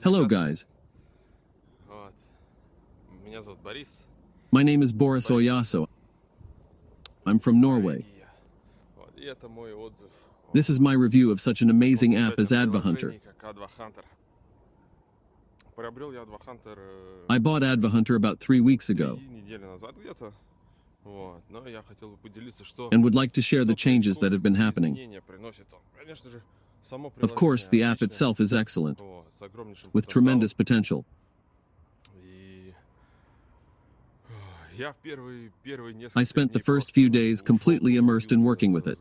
Hello, guys. My name is Boris Oyaso. I'm from Norway. This is my review of such an amazing app as AdvaHunter. I bought AdvaHunter about three weeks ago and would like to share the changes that have been happening. Of course, the app itself is excellent, with tremendous potential. I spent the first few days completely immersed in working with it.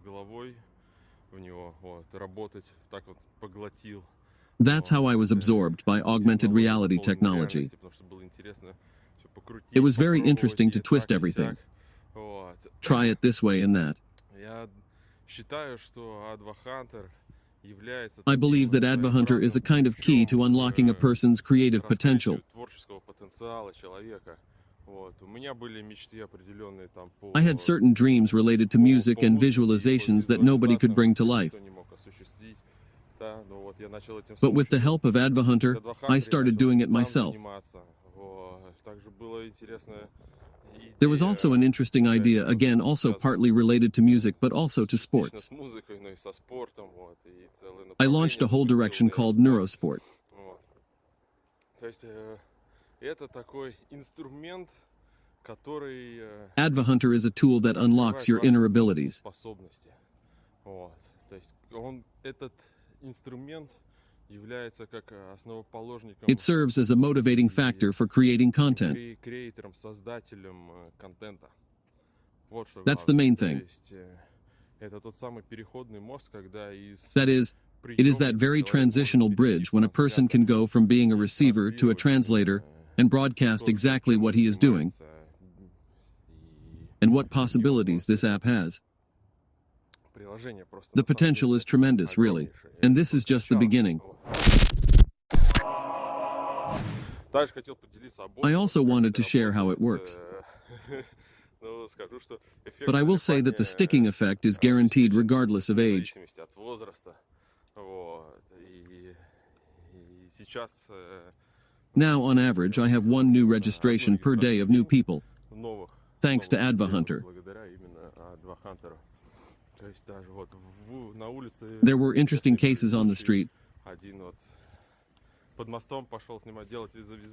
That's how I was absorbed by augmented reality technology. It was very interesting to twist everything. Try it this way and that. I believe that Adva Hunter is a kind of key to unlocking a person's creative potential. I had certain dreams related to music and visualizations that nobody could bring to life. But with the help of Adva Hunter, I started doing it myself. There was also an interesting idea, again, also partly related to music, but also to sports. I launched a whole direction called Neurosport. Adva Hunter is a tool that unlocks your inner abilities. It serves as a motivating factor for creating content. That's the main thing. That is, it is that very transitional bridge when a person can go from being a receiver to a translator and broadcast exactly what he is doing and what possibilities this app has. The potential is tremendous, really, and this is just the beginning. I also wanted to share how it works. But I will say that the sticking effect is guaranteed regardless of age. Now, on average, I have one new registration per day of new people, thanks to AdvaHunter. There were interesting cases on the street.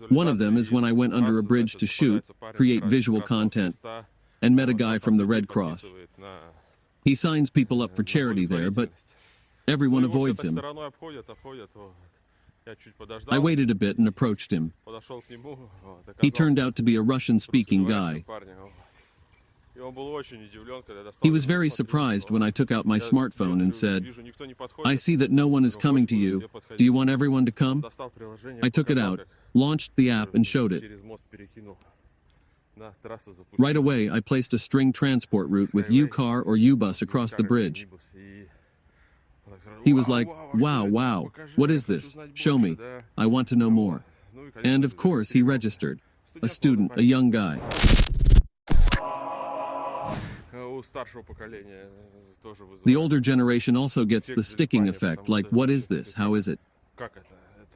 One of them is when I went under a bridge to shoot, create visual content, and met a guy from the Red Cross. He signs people up for charity there, but everyone avoids him. I waited a bit and approached him. He turned out to be a Russian speaking guy. He was very surprised when I took out my smartphone and said, I see that no one is coming to you. Do you want everyone to come? I took it out, launched the app, and showed it. Right away, I placed a string transport route with U-Car or U-Bus across the bridge. He was like, wow, wow, what is this? Show me. I want to know more. And of course, he registered. A student, a young guy. The older generation also gets the sticking effect, like, what is this? How is it?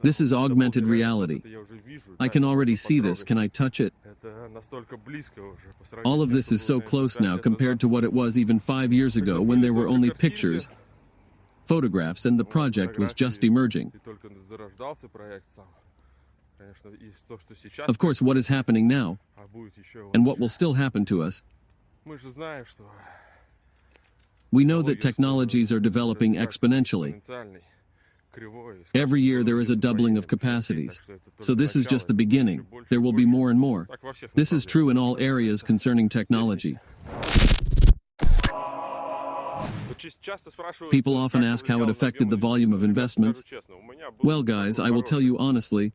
This is augmented reality. I can already see this. Can I touch it? All of this is so close now compared to what it was even five years ago when there were only pictures, photographs, and the project was just emerging. Of course, what is happening now, and what will still happen to us, we know that technologies are developing exponentially. Every year there is a doubling of capacities. So this is just the beginning. There will be more and more. This is true in all areas concerning technology. People often ask how it affected the volume of investments. Well, guys, I will tell you honestly,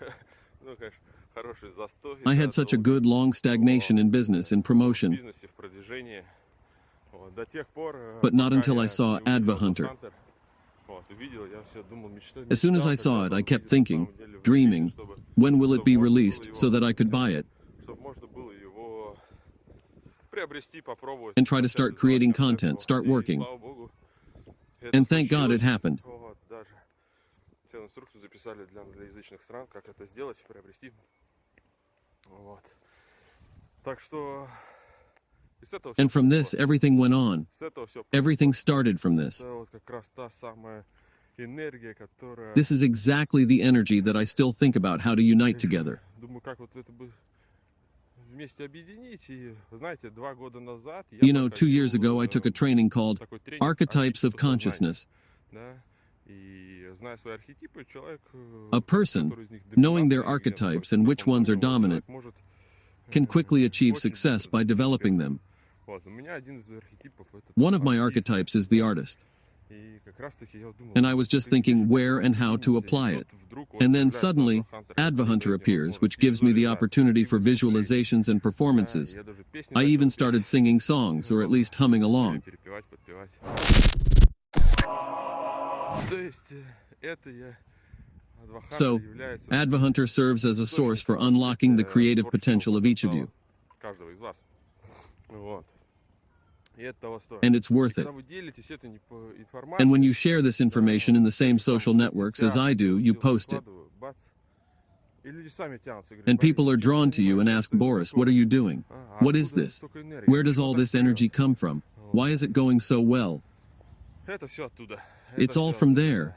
I had such a good long stagnation in business, in promotion, but not until I saw AdvaHunter. As soon as I saw it, I kept thinking, dreaming, when will it be released so that I could buy it and try to start creating content, start working. And thank God it happened. целую инструкцию записали для англоязычных стран, как это сделать, приобрести. Вот. Так что и с этого всё And from пошло. this, everything went on. С этого всё Everything пошло. started from this. Это вот как раз та самая энергия, которая... This is exactly the energy that I still think about how to unite together. Думаю, как вот это бы вместе объединить. И, вы знаете, два года назад... я You know, two проходил, years ago, I э, took a training called такой тренинг Archetypes of «Архетипы сознания». Consciousness. a person, knowing their archetypes and which ones are dominant, can quickly achieve success by developing them. One of my archetypes is the artist. And I was just thinking where and how to apply it. And then suddenly, Advahunter appears, which gives me the opportunity for visualizations and performances. I even started singing songs, or at least humming along. So, AdvaHunter serves as a source for unlocking the creative potential of each of you. And it's worth it. And when you share this information in the same social networks as I do, you post it. And people are drawn to you and ask Boris, what are you doing? What is this? Where does all this energy come from? Why is it going so well? It's all from there.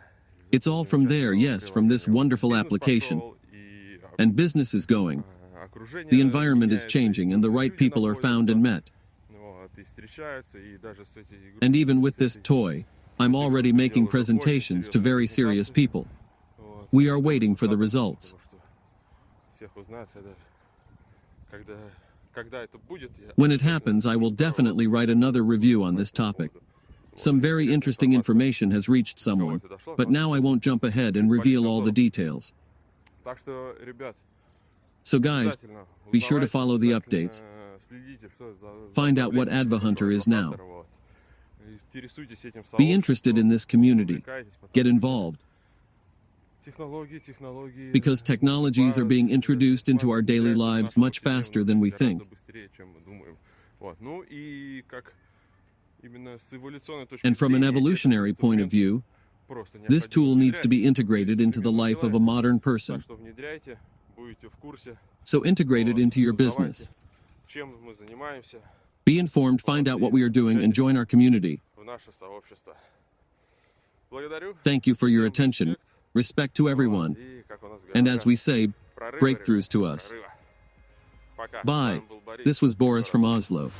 It's all from there, yes, from this wonderful application. And business is going. The environment is changing, and the right people are found and met. And even with this toy, I'm already making presentations to very serious people. We are waiting for the results. When it happens, I will definitely write another review on this topic. Some very interesting information has reached someone, but now I won't jump ahead and reveal all the details. So guys, be sure to follow the updates. Find out what Adva Hunter is now. Be interested in this community. Get involved. Because technologies are being introduced into our daily lives much faster than we think. And from an evolutionary point of view, this tool needs to be integrated into the life of a modern person. So integrate it into your business. Be informed, find out what we are doing, and join our community. Thank you for your attention. Respect to everyone. And as we say, breakthroughs to us. Bye. This was Boris from Oslo.